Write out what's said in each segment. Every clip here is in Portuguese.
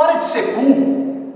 Para de ser burro.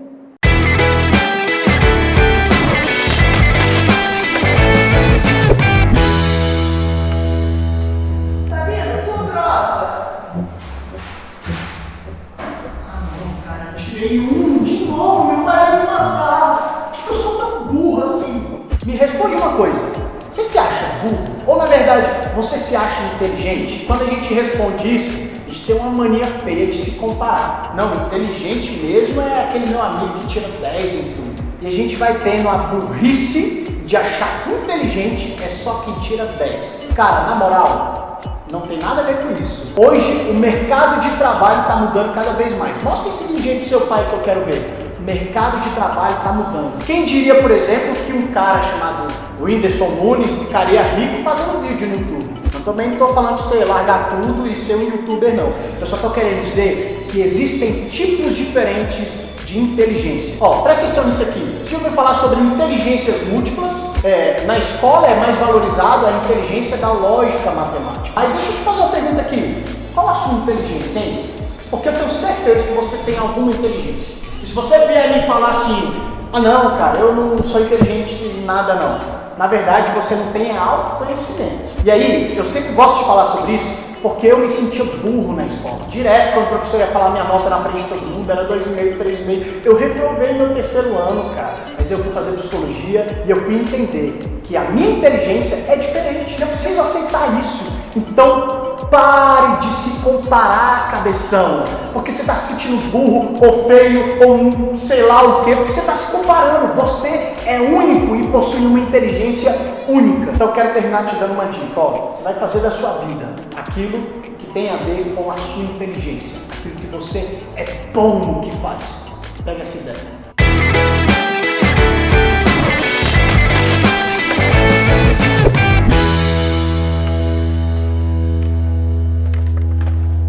Ah, não, cara, eu tirei um de novo, meu pai vai me matar. Por que eu sou tão burro assim? Me responde uma coisa. Você se acha burro? Ou na verdade, você se acha inteligente? Quando a gente responde isso, gente tem uma mania feia de se comparar. Não, inteligente mesmo é aquele meu amigo que tira 10 em tudo. E a gente vai tendo a burrice de achar que inteligente é só quem tira 10. Cara, na moral, não tem nada a ver com isso. Hoje, o mercado de trabalho está mudando cada vez mais. Mostra esse vídeo pro seu pai que eu quero ver. Mercado de trabalho está mudando. Quem diria, por exemplo, que um cara chamado Whindersson Nunes ficaria rico fazendo vídeo no YouTube? Eu também não estou falando para você largar tudo e ser um youtuber, não. Eu só estou querendo dizer que existem tipos diferentes de inteligência. Ó, presta atenção nisso aqui. Você já ouviu falar sobre inteligências múltiplas? É, na escola é mais valorizado a inteligência da lógica matemática. Mas deixa eu te fazer uma pergunta aqui. Qual a sua inteligência, hein? Porque eu tenho certeza que você tem alguma inteligência. E se você vier me falar assim, ah não, cara, eu não sou inteligente em nada não. Na verdade, você não tem autoconhecimento. E aí, eu sempre gosto de falar sobre isso, porque eu me sentia burro na escola. Direto, quando o professor ia falar minha nota na frente de todo mundo, era 2,5, 3,5. Eu reprovei meu terceiro ano, cara. Mas eu fui fazer psicologia e eu fui entender que a minha inteligência é diferente. Eu preciso aceitar isso. Então, pare de se comparar, cabeção. Porque você está se sentindo burro, ou feio, ou sei lá o quê. Porque você está se comparando. Você é único e possui uma inteligência única. Então, eu quero terminar te dando uma dica. Ó, você vai fazer da sua vida aquilo que tem a ver com a sua inteligência. Aquilo que você é bom no que faz. Pega essa ideia.